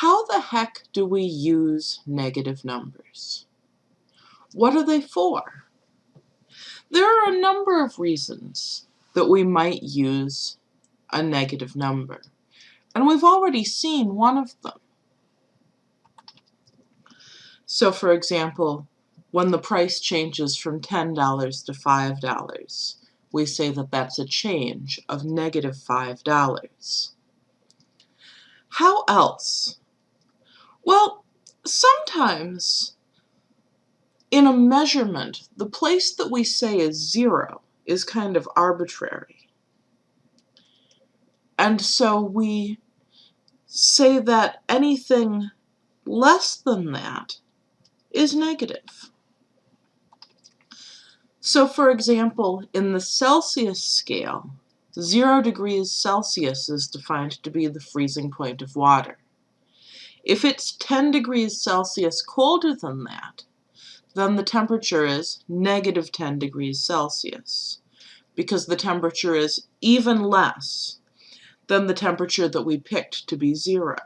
How the heck do we use negative numbers? What are they for? There are a number of reasons that we might use a negative number, and we've already seen one of them. So for example, when the price changes from $10 to $5, we say that that's a change of negative $5. How else? Well, sometimes in a measurement, the place that we say is zero is kind of arbitrary. And so we say that anything less than that is negative. So for example, in the Celsius scale, 0 degrees Celsius is defined to be the freezing point of water. If it's 10 degrees Celsius colder than that, then the temperature is negative 10 degrees Celsius, because the temperature is even less than the temperature that we picked to be zero.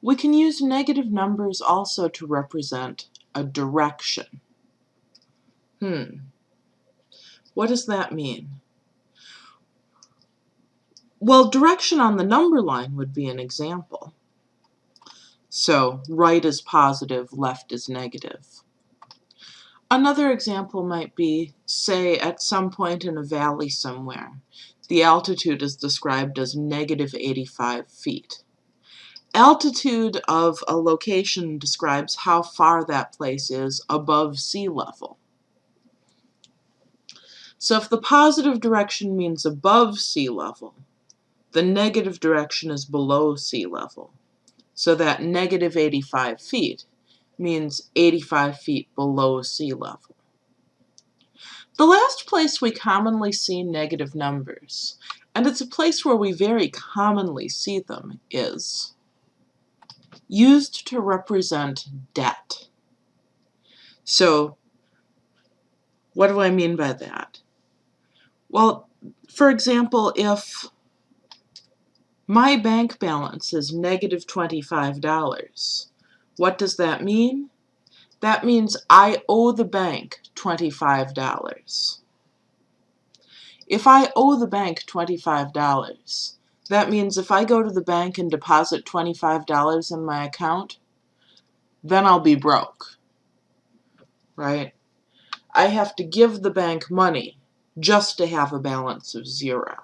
We can use negative numbers also to represent a direction. Hmm. What does that mean? Well, direction on the number line would be an example. So right is positive, left is negative. Another example might be, say, at some point in a valley somewhere, the altitude is described as negative 85 feet. Altitude of a location describes how far that place is above sea level. So if the positive direction means above sea level, the negative direction is below sea level. So that negative 85 feet means 85 feet below sea level. The last place we commonly see negative numbers, and it's a place where we very commonly see them, is used to represent debt. So what do I mean by that? Well, for example, if my bank balance is negative $25, what does that mean? That means I owe the bank $25. If I owe the bank $25, that means if I go to the bank and deposit $25 in my account, then I'll be broke, right? I have to give the bank money just to have a balance of zero.